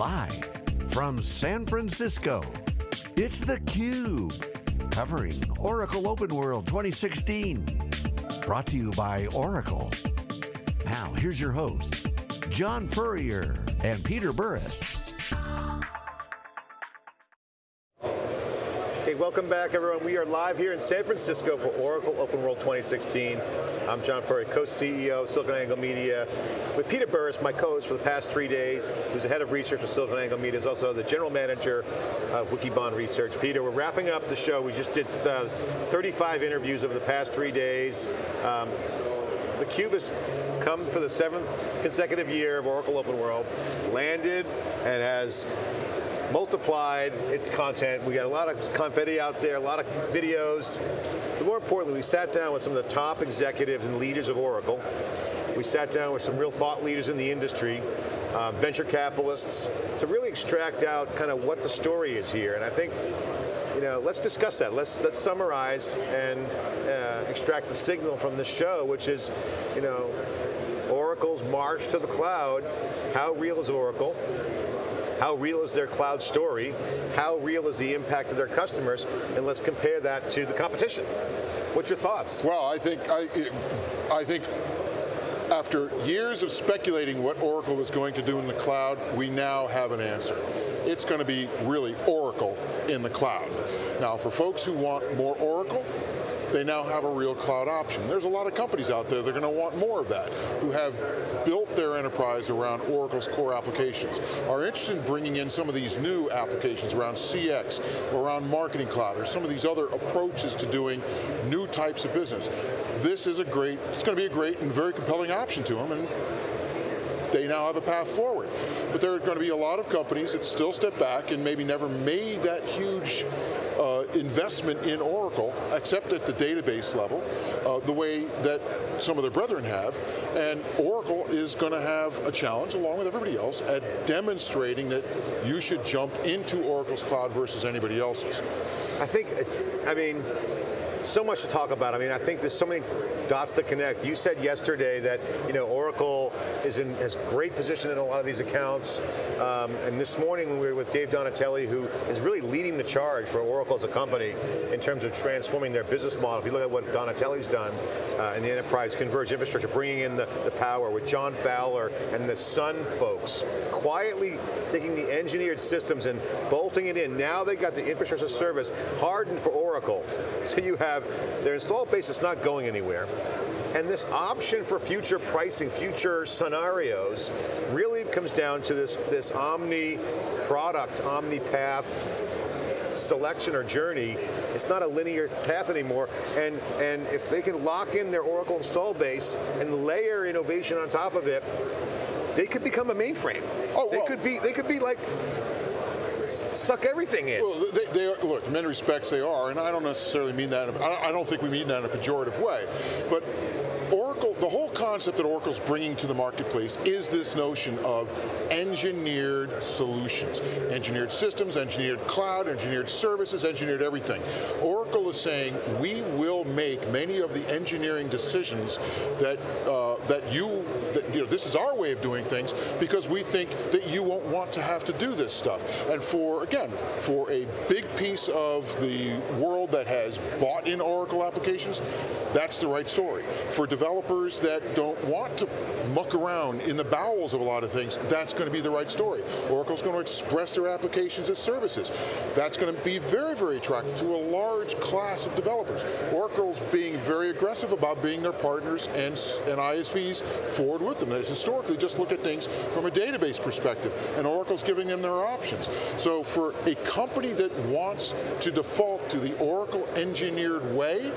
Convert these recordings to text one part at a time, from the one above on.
Live from San Francisco, it's theCUBE. Covering Oracle Open World 2016. Brought to you by Oracle. Now, here's your host, John Furrier and Peter Burris. Welcome back everyone. We are live here in San Francisco for Oracle Open World 2016. I'm John Furrier, co-CEO of SiliconANGLE Media, with Peter Burris, my co-host for the past three days, who's the head of research for SiliconANGLE Media, is also the general manager of Wikibon Research. Peter, we're wrapping up the show. We just did uh, 35 interviews over the past three days. Um, the Cube has come for the seventh consecutive year of Oracle Open World, landed and has multiplied its content. We got a lot of confetti out there, a lot of videos. But more importantly, we sat down with some of the top executives and leaders of Oracle. We sat down with some real thought leaders in the industry, uh, venture capitalists, to really extract out kind of what the story is here. And I think, you know, let's discuss that. Let's, let's summarize and uh, extract the signal from the show, which is, you know, Oracle's march to the cloud. How real is Oracle? How real is their cloud story? How real is the impact of their customers? And let's compare that to the competition. What's your thoughts? Well, I think, I, I think after years of speculating what Oracle was going to do in the cloud, we now have an answer. It's going to be really Oracle in the cloud. Now for folks who want more Oracle, they now have a real cloud option. There's a lot of companies out there that are going to want more of that, who have built their enterprise around Oracle's core applications, are interested in bringing in some of these new applications around CX, around Marketing Cloud, or some of these other approaches to doing new types of business. This is a great, it's going to be a great and very compelling option to them, and they now have a path forward. But there are going to be a lot of companies that still step back and maybe never made that huge uh, investment in Oracle, except at the database level, uh, the way that some of their brethren have, and Oracle is going to have a challenge, along with everybody else, at demonstrating that you should jump into Oracle's cloud versus anybody else's. I think, it's, I mean, so much to talk about. I mean, I think there's so many dots to connect. You said yesterday that you know Oracle is in has great position in a lot of these accounts, um, and this morning we were with Dave Donatelli, who is really leading the charge for Oracle as a company in terms of transforming their business model. If you look at what Donatelli's done uh, in the enterprise converged infrastructure, bringing in the, the power with John Fowler and the Sun folks, quietly taking the engineered systems and bolting it in. Now they got the infrastructure service hardened for Oracle. So you have their installed base is not going anywhere. And this option for future pricing, future scenarios, really comes down to this, this omni product, omni path selection or journey, it's not a linear path anymore, and, and if they can lock in their Oracle install base and layer innovation on top of it, they could become a mainframe. Oh, well. They could be, they could be like suck everything in. Well, they, they are, look, in many respects they are, and I don't necessarily mean that, I don't think we mean that in a pejorative way, but Oracle, the whole concept that Oracle's bringing to the marketplace is this notion of engineered solutions. Engineered systems, engineered cloud, engineered services, engineered everything. Oracle is saying, we will make many of the engineering decisions that, uh, that you, that, you know, this is our way of doing things because we think that you won't want to have to do this stuff. And for, again, for a big piece of the world that has bought in Oracle applications, that's the right story. For developers that don't want to muck around in the bowels of a lot of things, that's going to be the right story. Oracle's going to express their applications as services. That's going to be very, very attractive to a large class of developers. Oracle's being very aggressive about being their partners and, and ISVs forward with them. And historically, just look at things from a database perspective, and Oracle's giving them their options. So for a company that wants to default to the Oracle engineered way,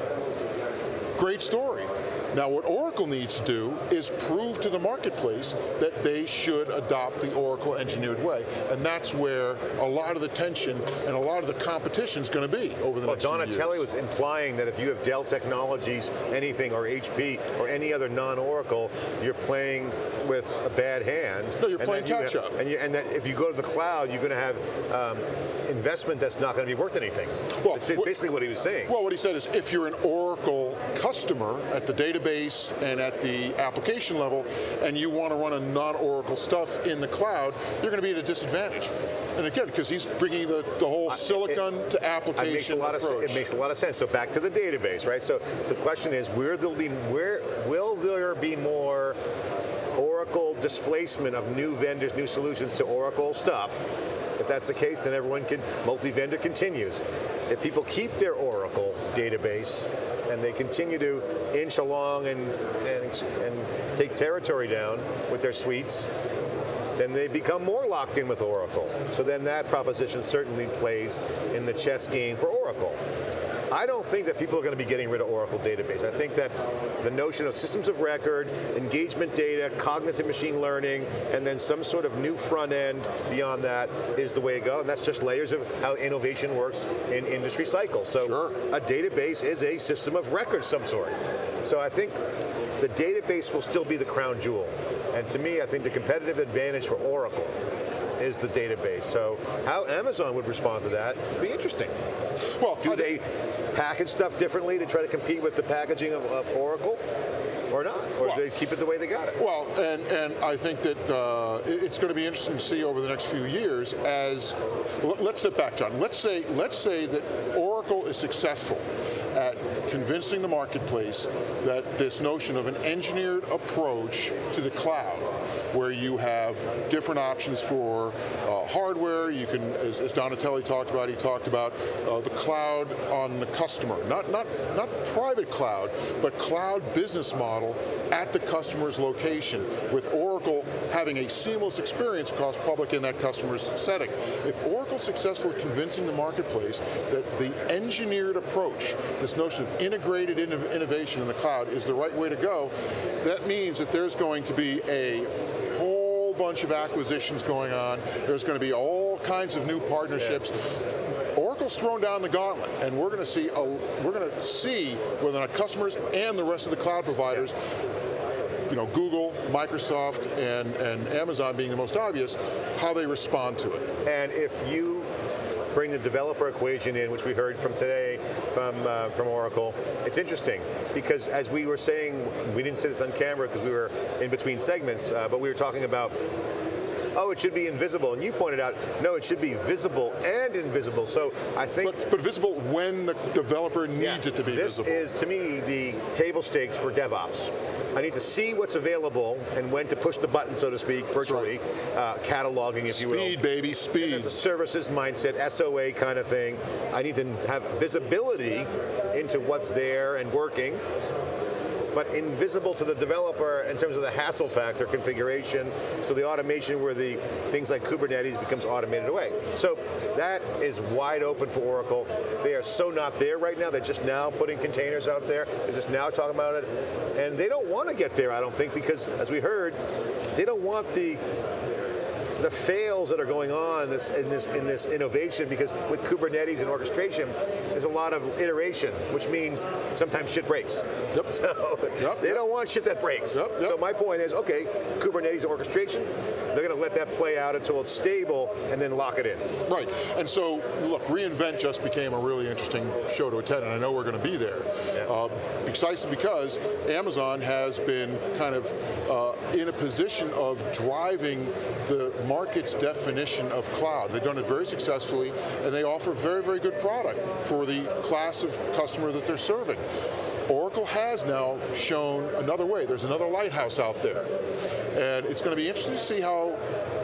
great story. Now what Oracle needs to do is prove to the marketplace that they should adopt the Oracle engineered way. And that's where a lot of the tension and a lot of the competition is going to be over the next well, next Donatelli was implying that if you have Dell Technologies, anything, or HP, or any other non-Oracle, you're playing with a bad hand. No, you're playing catch you, up. And, you, and, that if you go to the cloud, you're going to have um, investment that's not going to be worth anything. Well, basically what he was saying. Well, what he said is if you're an Oracle Oracle customer at the database and at the application level, and you want to run a non-Oracle stuff in the cloud, you're going to be at a disadvantage. And again, because he's bringing the, the whole silicon it, to application it makes a lot approach. Of, it makes a lot of sense. So back to the database, right? So the question is, where there'll be, where will there be more Oracle displacement of new vendors, new solutions to Oracle stuff? If that's the case, then everyone can, multi-vendor continues. If people keep their Oracle database and they continue to inch along and, and, and take territory down with their suites, then they become more locked in with Oracle. So then that proposition certainly plays in the chess game for Oracle. I don't think that people are going to be getting rid of Oracle database. I think that the notion of systems of record, engagement data, cognitive machine learning, and then some sort of new front end beyond that is the way to go, and that's just layers of how innovation works in industry cycles. So sure. a database is a system of record some sort. So I think the database will still be the crown jewel. And to me, I think the competitive advantage for Oracle is the database. So how Amazon would respond to that would be interesting. Well, do they package stuff differently to try to compete with the packaging of, of Oracle? or not? Or well, do they keep it the way they got it? Well, and, and I think that uh, it's going to be interesting to see over the next few years as, let's step back, John. Let's say, let's say that Oracle is successful at convincing the marketplace that this notion of an engineered approach to the cloud, where you have different options for uh, hardware, you can, as, as, Donatelli talked about, he talked about uh, the cloud on the customer, not, not, not private cloud, but cloud business model at the customer's location, with Oracle having a seamless experience across public in that customer's setting. If Oracle's successful at convincing the marketplace that the engineered approach, this notion of integrated innovation in the cloud is the right way to go, that means that there's going to be a whole bunch of acquisitions going on. There's going to be all kinds of new partnerships. Oracle's thrown down the gauntlet, and we're going to see a, we're going to see whether our customers and the rest of the cloud providers you know, Google, Microsoft, and, and Amazon being the most obvious, how they respond to it. And if you bring the developer equation in, which we heard from today from, uh, from Oracle. It's interesting, because as we were saying, we didn't say this on camera because we were in between segments, uh, but we were talking about oh, it should be invisible. And you pointed out, no, it should be visible and invisible. So I think- But, but visible when the developer needs yeah, it to be this visible. This is, to me, the table stakes for DevOps. I need to see what's available and when to push the button, so to speak, virtually, right. uh, cataloging, if speed, you will. Speed, baby, speed. It's a services mindset, SOA kind of thing. I need to have visibility into what's there and working, but invisible to the developer in terms of the hassle factor configuration, so the automation where the things like Kubernetes becomes automated away. So that is wide open for Oracle. They are so not there right now, they're just now putting containers out there, they're just now talking about it, and they don't want to get there, I don't think, because as we heard, they don't want the the fails that are going on in this, in this, in this innovation because with Kubernetes and orchestration, there's a lot of iteration, which means sometimes shit breaks. Yep. So yep. they don't want shit that breaks. Yep. Yep. So my point is, okay, Kubernetes and orchestration, they're going to let that play out until it's stable and then lock it in. Right, and so look, reInvent just became a really interesting show to attend, and I know we're going to be there. Uh, precisely because Amazon has been kind of uh, in a position of driving the market's definition of cloud. They've done it very successfully, and they offer very, very good product for the class of customer that they're serving. Oracle has now shown another way. There's another lighthouse out there. And it's going to be interesting to see how,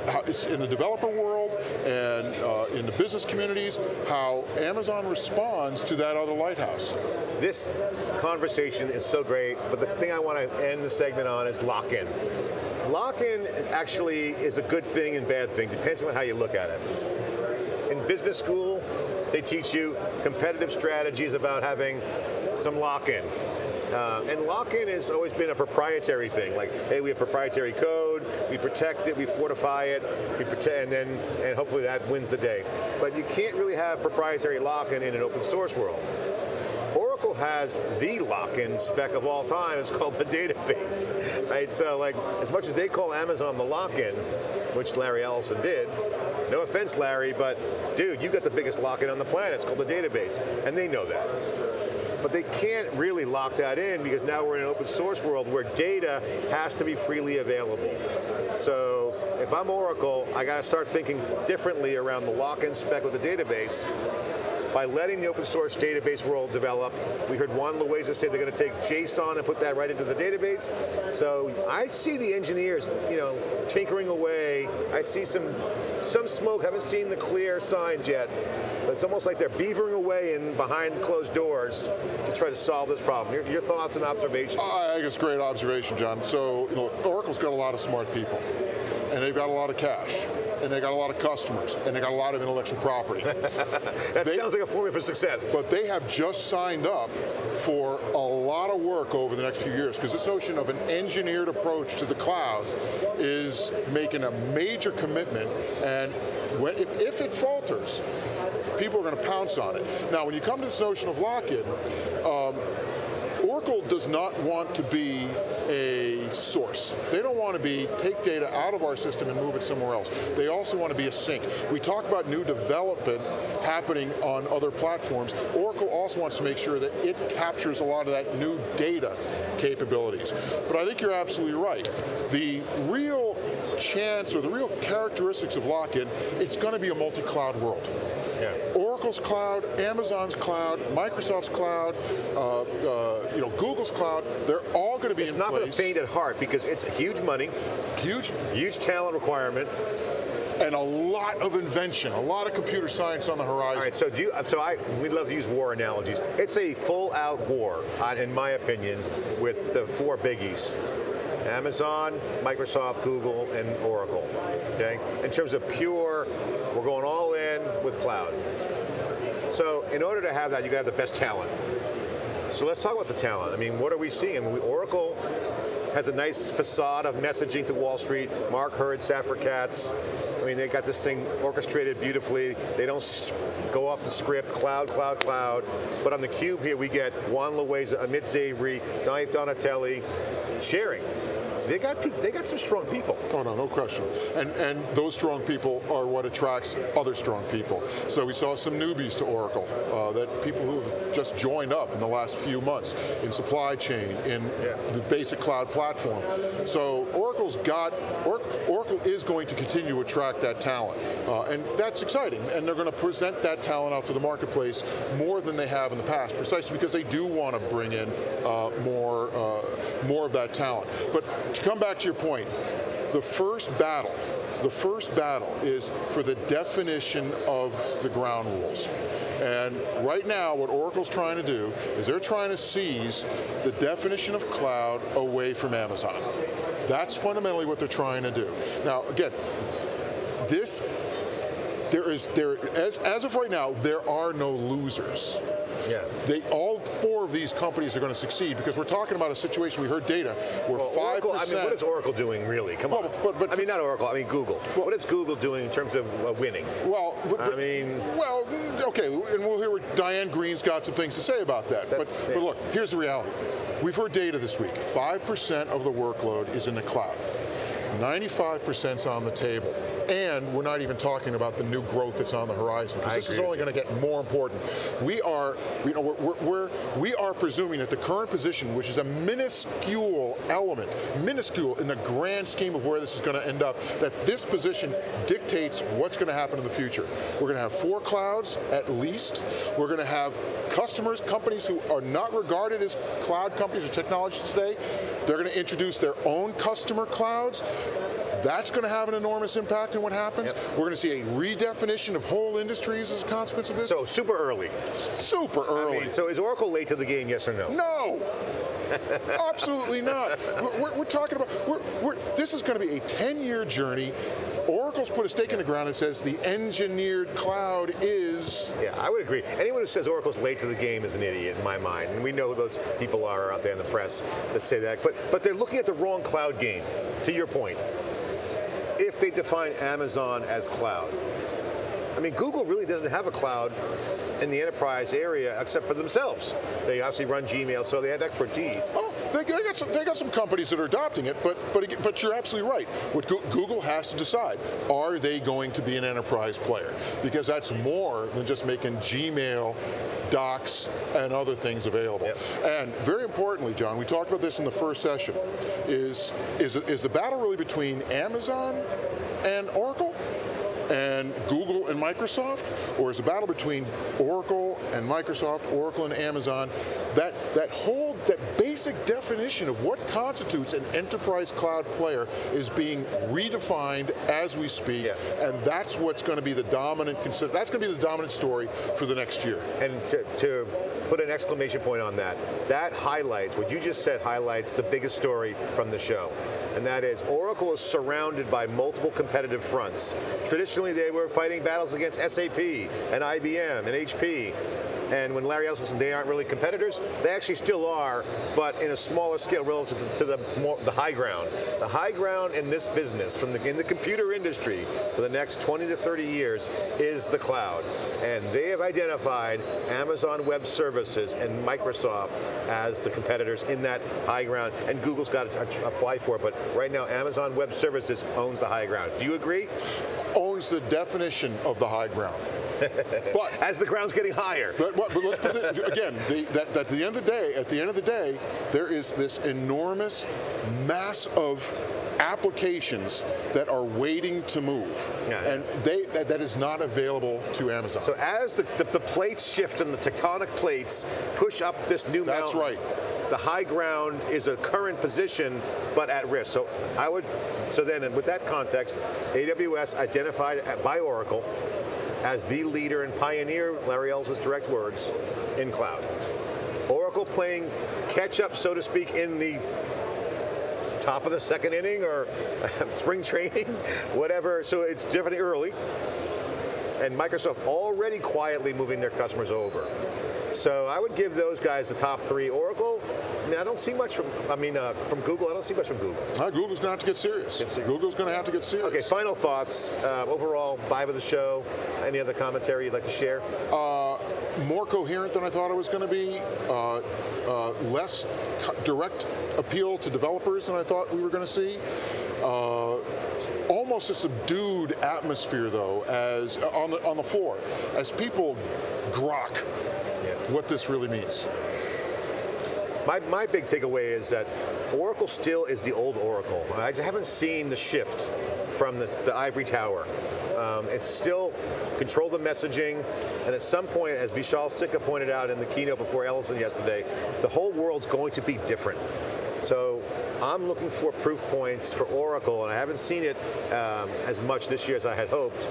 how it's in the developer world in the business communities, how Amazon responds to that other lighthouse. This conversation is so great, but the thing I want to end the segment on is lock-in. Lock-in actually is a good thing and bad thing, depends on how you look at it. In business school, they teach you competitive strategies about having some lock-in. Uh, and lock-in has always been a proprietary thing. Like, hey, we have proprietary code, we protect it, we fortify it, we protect, and then, and hopefully that wins the day. But you can't really have proprietary lock-in in an open source world. Oracle has the lock-in spec of all time, it's called the database, right? So like, as much as they call Amazon the lock-in, which Larry Ellison did, no offense, Larry, but dude, you got the biggest lock-in on the planet, it's called the database, and they know that. But they can't really lock that in because now we're in an open source world where data has to be freely available. So if I'm Oracle, I got to start thinking differently around the lock-in spec with the database by letting the open source database world develop. We heard Juan Loaiza say they're going to take JSON and put that right into the database. So I see the engineers, you know, tinkering away. I see some, some smoke, haven't seen the clear signs yet, but it's almost like they're beavering away in behind closed doors to try to solve this problem. Your, your thoughts and observations? I think it's a great observation, John. So, you know, Oracle's got a lot of smart people, and they've got a lot of cash and they got a lot of customers, and they got a lot of intellectual property. that they, sounds like a formula for success. But they have just signed up for a lot of work over the next few years, because this notion of an engineered approach to the cloud is making a major commitment, and when, if, if it falters, people are going to pounce on it. Now, when you come to this notion of lock-in, um, Oracle does not want to be a source. They don't want to be, take data out of our system and move it somewhere else. They also want to be a sink. We talk about new development happening on other platforms. Oracle also wants to make sure that it captures a lot of that new data capabilities. But I think you're absolutely right. The real chance or the real characteristics of lock-in, it's going to be a multi-cloud world. Yeah. Oracle's cloud, Amazon's cloud, Microsoft's cloud, uh, uh, you know, Google's cloud, they're all going to be it's in place. It's not for the faint at heart because it's huge money, huge, huge talent requirement, and a lot of invention, a lot of computer science on the horizon. All right, so do you, so I, we'd love to use war analogies. It's a full out war, in my opinion, with the four biggies. Amazon, Microsoft, Google, and Oracle, okay? In terms of pure, we're going all in with cloud. So in order to have that, you got to have the best talent. So let's talk about the talent. I mean, what are we seeing? Oracle has a nice facade of messaging to Wall Street. Mark Hurd, Safra Catz. I mean, they got this thing orchestrated beautifully. They don't go off the script, cloud, cloud, cloud. But on the cube here, we get Juan Loaiza, Amit Zavery, Dave Donatelli sharing. They got they got some strong people. Oh no, no question. And and those strong people are what attracts other strong people. So we saw some newbies to Oracle, uh, that people who have just joined up in the last few months in supply chain, in yeah. the basic cloud platform. So Oracle's got or, Oracle is going to continue to attract that talent, uh, and that's exciting. And they're going to present that talent out to the marketplace more than they have in the past, precisely because they do want to bring in uh, more uh, more of that talent. But to come back to your point, the first battle, the first battle is for the definition of the ground rules. And right now, what Oracle's trying to do is they're trying to seize the definition of cloud away from Amazon. That's fundamentally what they're trying to do. Now, again, this, there is, there, as, as of right now, there are no losers. Yeah. They all four of these companies are going to succeed because we're talking about a situation. We heard data where five well, I mean, what is Oracle doing really? Come well, on. But, but, I mean, not Oracle. I mean, Google. Well, what is Google doing in terms of uh, winning? Well, but, I mean, well, okay, and we'll hear what Diane Greene's got some things to say about that. But, yeah. but look, here's the reality. We've heard data this week. Five percent of the workload is in the cloud. 95% is on the table. And we're not even talking about the new growth that's on the horizon, because this is only going to get more important. We are, you know, we're, we're, we are presuming that the current position, which is a minuscule element, minuscule in the grand scheme of where this is going to end up, that this position dictates what's going to happen in the future. We're going to have four clouds, at least. We're going to have customers, companies who are not regarded as cloud companies or technologies today, they're going to introduce their own customer clouds. That's going to have an enormous impact what happens. Yep. We're going to see a redefinition of whole industries as a consequence of this. So super early. Super early. I mean, so is Oracle late to the game, yes or no? No. Absolutely not. We're, we're, talking about, we're, we're, this is going to be a 10-year journey. Oracle's put a stake in the ground and says the engineered cloud is... Yeah, I would agree. Anyone who says Oracle's late to the game is an idiot in my mind. And we know who those people are out there in the press that say that. But, but they're looking at the wrong cloud game, to your point. They define Amazon as cloud, I mean, Google really doesn't have a cloud in the enterprise area except for themselves. They obviously run Gmail, so they have expertise. Oh, they, they got some, they got some companies that are adopting it, but but but you're absolutely right. What Google has to decide: are they going to be an enterprise player? Because that's more than just making Gmail docs, and other things available. Yep. And very importantly, John, we talked about this in the first session, is, is, is the battle really between Amazon and Oracle? And Google and Microsoft, or is a battle between Oracle and Microsoft, Oracle and Amazon, that, that whole, that basic definition of what constitutes an enterprise cloud player is being redefined as we speak, yeah. and that's what's going to be the dominant, that's going to be the dominant story for the next year. And to, to put an exclamation point on that, that highlights, what you just said highlights the biggest story from the show, and that is Oracle is surrounded by multiple competitive fronts. Traditionally, they were fighting battles against SAP and IBM and HP. And when Larry Ellison said they aren't really competitors, they actually still are, but in a smaller scale relative to, to the, more, the high ground. The high ground in this business, from the, in the computer industry, for the next 20 to 30 years, is the cloud. And they have identified Amazon Web Services and Microsoft as the competitors in that high ground, and Google's got to apply for it, but right now Amazon Web Services owns the high ground. Do you agree? Owns the definition of the high ground. but as the ground's getting higher. But, but, but let's put it, again, the, that, at the end of the day, at the end of the day, there is this enormous mass of applications that are waiting to move. Yeah. And they that, that is not available to Amazon. So as the, the, the, plates shift and the tectonic plates push up this new That's mountain, right. the high ground is a current position, but at risk. So I would, so then with that context, AWS identified by Oracle as the leader and pioneer, Larry Ellison's direct words, in cloud. Oracle playing catch up, so to speak, in the top of the second inning or spring training, whatever, so it's definitely early. And Microsoft already quietly moving their customers over. So I would give those guys the top three. Oracle, mean, I don't see much from, I mean, uh, from Google, I don't see much from Google. Uh, Google's going to have to get serious. Google's going to have to get serious. Okay, final thoughts. Uh, overall, vibe of the show. Any other commentary you'd like to share? Uh, more coherent than I thought it was going to be. Uh, uh, less direct appeal to developers than I thought we were going to see. Uh, almost a subdued atmosphere though, as on the on the floor, as people grok yeah. what this really means. My, my big takeaway is that Oracle still is the old Oracle. I haven't seen the shift from the, the ivory tower. Um, it's still control the messaging, and at some point, as Vishal Sikka pointed out in the keynote before Ellison yesterday, the whole world's going to be different. So I'm looking for proof points for Oracle, and I haven't seen it um, as much this year as I had hoped,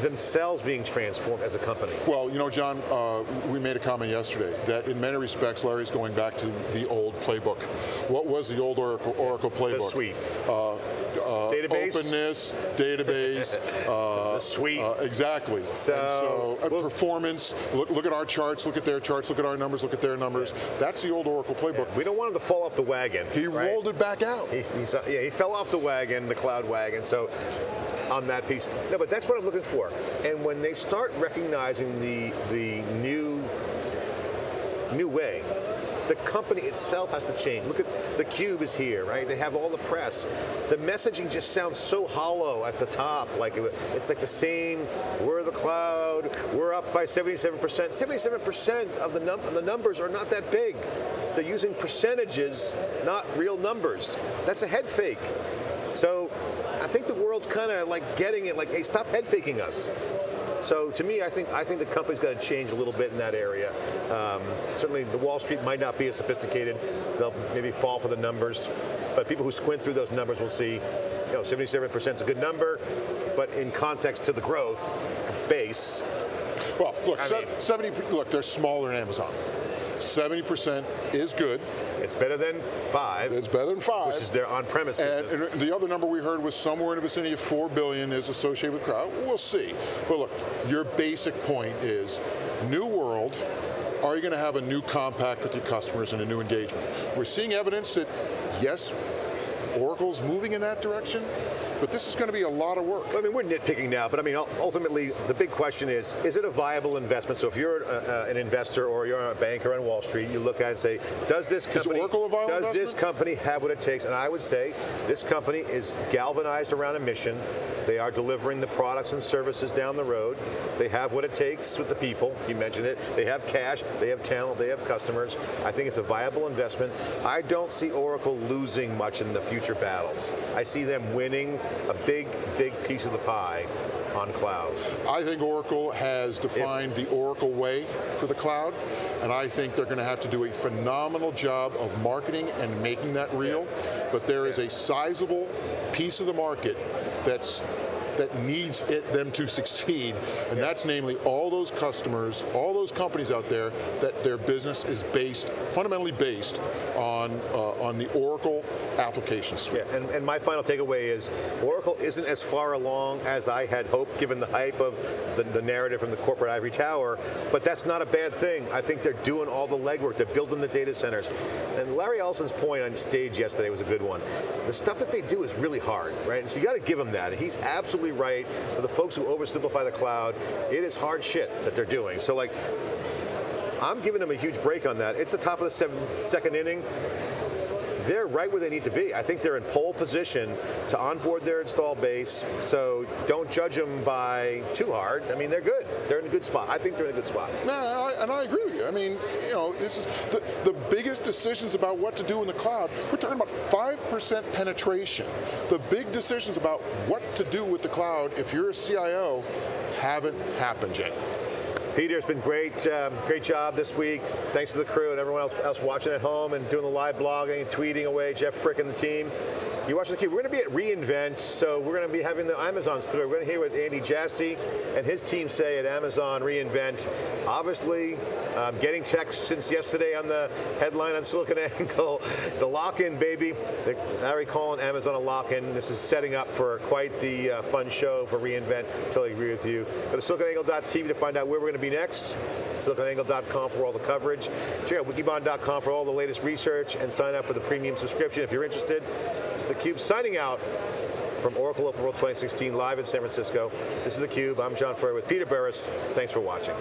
themselves being transformed as a company? Well, you know, John, uh, we made a comment yesterday that in many respects, Larry's going back to the old playbook. What was the old Oracle, Oracle playbook? The suite. Uh, uh, database? Openness, database. uh, the suite. Uh, exactly. So, so well, performance, look, look, at our charts, look at their charts, look at our numbers, look at their numbers. That's the old Oracle playbook. Yeah, we don't want him to fall off the wagon. He right? rolled it back out. He, yeah, he fell off the wagon, the cloud wagon, so on that piece. No, but that's what I'm looking for. And when they start recognizing the, the new, new way, the company itself has to change. Look at the cube is here, right? They have all the press. The messaging just sounds so hollow at the top. Like it's like the same. We're the cloud. We're up by 77%. 77% of the num the numbers are not that big. So using percentages, not real numbers. That's a head fake. So I think the world's kind of like getting it, like, hey, stop head faking us. So to me, I think I think the company's got to change a little bit in that area. Um, certainly, the Wall Street might not be as sophisticated. They'll maybe fall for the numbers, but people who squint through those numbers will see, you know, 77% is a good number, but in context to the growth base. Well, look, I mean, 70. Look, they're smaller than Amazon. 70% is good. It's better than five. It's better than five. Which is their on-premise business. And the other number we heard was somewhere in the vicinity of four billion is associated with cloud. We'll see. But look, your basic point is new world, are you going to have a new compact with your customers and a new engagement? We're seeing evidence that, yes, Oracle's moving in that direction, but this is going to be a lot of work. I mean, we're nitpicking now, but I mean, ultimately, the big question is, is it a viable investment? So if you're a, an investor or you're a banker on Wall Street, you look at it and say, does this company, does investment? this company have what it takes? And I would say, this company is galvanized around a mission. They are delivering the products and services down the road. They have what it takes with the people, you mentioned it. They have cash, they have talent, they have customers. I think it's a viable investment. I don't see Oracle losing much in the future battles. I see them winning a big, big piece of the pie on cloud. I think Oracle has defined if, the Oracle way for the cloud, and I think they're going to have to do a phenomenal job of marketing and making that real, yeah. but there is a sizable piece of the market that's that needs it, them to succeed, and yeah. that's namely all those customers, all those companies out there that their business is based, fundamentally based on, uh, on the Oracle application suite. Yeah, and, and my final takeaway is Oracle isn't as far along as I had hoped given the hype of the, the narrative from the corporate ivory tower, but that's not a bad thing. I think they're doing all the legwork, they're building the data centers. And Larry Ellison's point on stage yesterday was a good one. The stuff that they do is really hard, right? And so you got to give him that. He's absolutely right. For the folks who oversimplify the cloud, it is hard shit that they're doing. So like, I'm giving them a huge break on that. It's the top of the seven, second inning they're right where they need to be. I think they're in pole position to onboard their install base, so don't judge them by too hard. I mean, they're good. They're in a good spot. I think they're in a good spot. No, and I agree with you. I mean, you know, this is the, the biggest decisions about what to do in the cloud, we're talking about 5% penetration. The big decisions about what to do with the cloud, if you're a CIO, haven't happened yet. Peter, it's been great, um, great job this week. Thanks to the crew and everyone else, else watching at home and doing the live blogging tweeting away, Jeff Frick and the team. You're watching theCUBE. We're going to be at reInvent, so we're going to be having the Amazon story. We're going to hear what Andy Jassy and his team say at Amazon reInvent. Obviously, um, getting texts since yesterday on the headline on SiliconANGLE, the lock-in, baby. The, Larry calling Amazon a lock-in. This is setting up for quite the uh, fun show for reInvent. Totally agree with you. Go to siliconangle.tv to find out where we're going to be next. SiliconANGLE.com for all the coverage. Check out wikibon.com for all the latest research and sign up for the premium subscription if you're interested. TheCUBE signing out from Oracle Open World 2016 live in San Francisco. This is theCUBE, I'm John Furrier with Peter Burris. Thanks for watching.